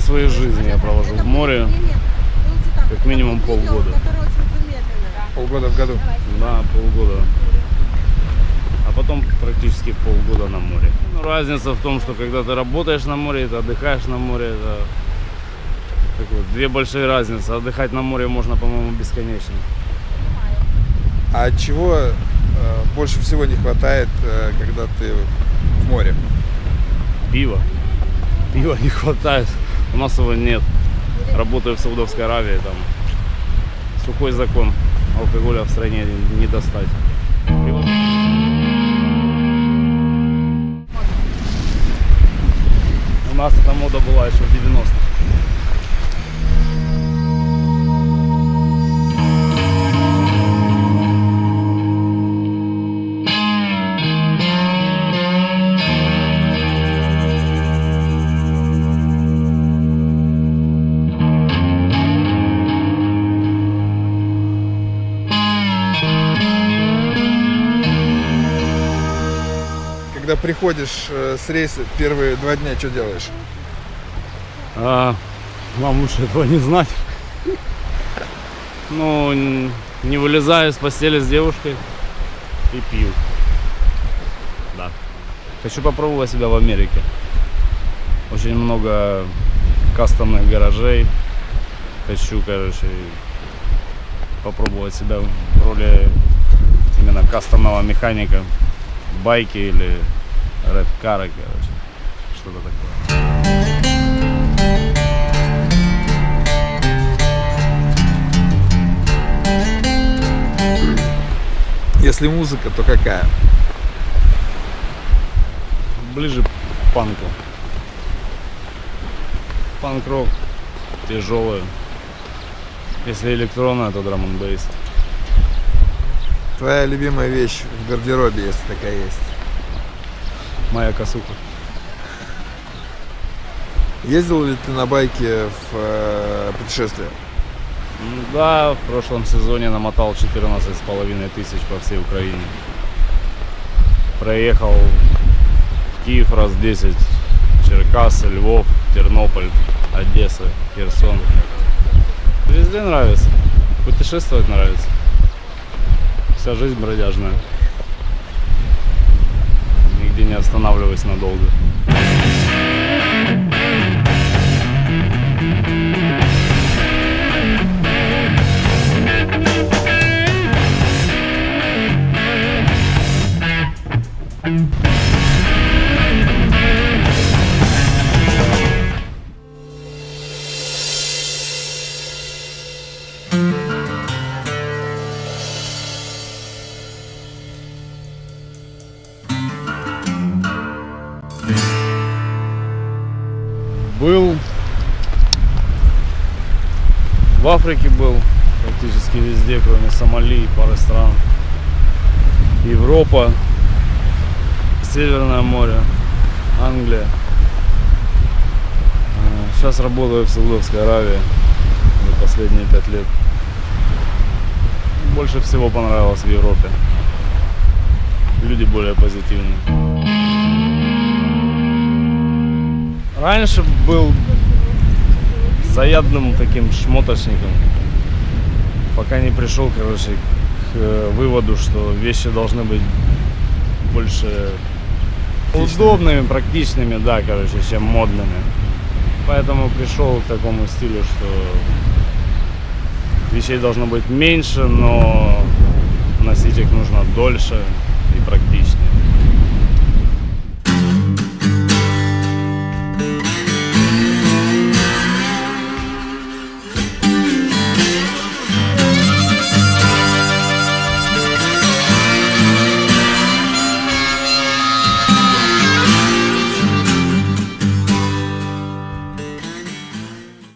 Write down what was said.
своей жизни я провожу в море. Как минимум полгода. Полгода в году. Да, полгода. А потом практически полгода на море. Ну, разница в том, что когда ты работаешь на море, ты отдыхаешь на море, это так вот, две большие разницы. Отдыхать на море можно, по-моему, бесконечно. А чего э, больше всего не хватает, э, когда ты в море? Пива. Пива не хватает. У нас его нет. Работаю в Саудовской Аравии, там сухой закон. Алкоголя в стране не достать. У нас эта мода была еще в 90-х. Приходишь э, с рейса первые два дня, что делаешь? А, вам лучше этого не знать. Ну, не вылезаю из постели с девушкой и пью. Да. Хочу попробовать себя в Америке. Очень много кастомных гаражей. Хочу, короче, попробовать себя в роли именно кастомного механика. Байки или рэп-кары, короче. Что-то такое. Если музыка, то какая? ближе к панку. Панк-рок тяжелый. Если электронная, то драм н. Твоя любимая вещь в гардеробе, если такая есть. Моя косуха. Ездил ли ты на байке в э, путешествие? М, Да, в прошлом сезоне намотал 14 с половиной тысяч по всей Украине. Проехал в Киев раз 10, Черкасы, Львов, Тернополь, Одесса, Херсон. Везде нравится. Путешествовать нравится. Вся жизнь бродяжная. Не останавливаюсь надолго. Был в Африке был практически везде, кроме Сомали и пары стран. Европа, Северное море, Англия. Сейчас работаю в Саудовской Аравии за последние пять лет. Больше всего понравилось в Европе. Люди более позитивные. Раньше был заядлым таким шмоточником. Пока не пришел, короче, к э, выводу, что вещи должны быть больше удобными, практичными, да, короче, чем модными. Поэтому пришел к такому стилю, что вещей должно быть меньше, но носить их нужно дольше.